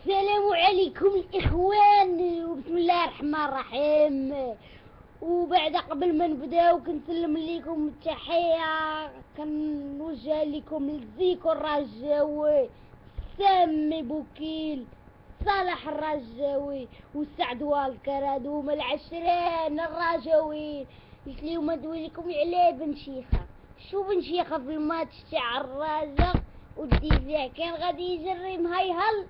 السلام عليكم الاخوان وبسم الله الرحمن الرحيم. وبعد قبل ما نبداو كنسلم لكم التحية كنوجه لكم الزيكو الرجاوي سامي بوكيل صالح الرجاوي وسعد والكراد هما العشرين الرجاويين لهم ندوي لكم على بن شيخة. شو بن شيخة في الماتش تاع الرجا والديزا كان غادي يجري مهيهل.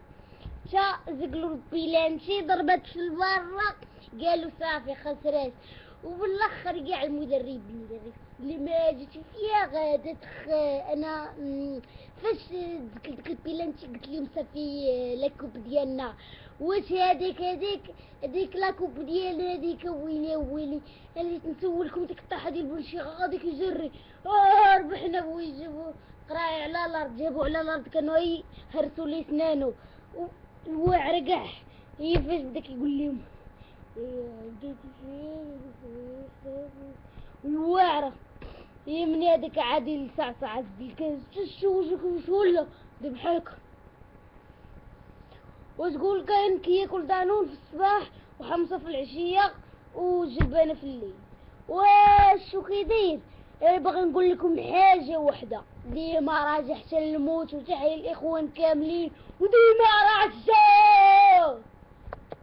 جا زقلوا البيلانشي ضربت في البرة قالوا صافي خسرت وبالأخر كاع المدرب اللي ما جيت فيها غادا تخ أنا فاش ديك ديك البيلانتي قلت لهم صافي لاكوب ديالنا. واش هذيك هذيك هذيك لاكوب ديال هذيك ويلي ويلي جيت نسولكم ديك الطاحة ديال بنشيخه غاديك يجري. آه ربحنا بوي جابوا قراي على الأرض جابوا على الأرض كانوا يهرسوا لي سنانو. الواعر كاع هي فاش بداك يقول لهم الواعرة هي من هذاك عادي لصعصع الكاس شو شو ولا؟ دي بحالك وتقول كاين كياكل دانون في الصباح وحمصة في العشية وجلبانة في الليل. واش شو كيدير أنا باغي نقول لكم حاجة وحدة. ديما راجع حتى الموت وتحيا الإخوان كاملين وديما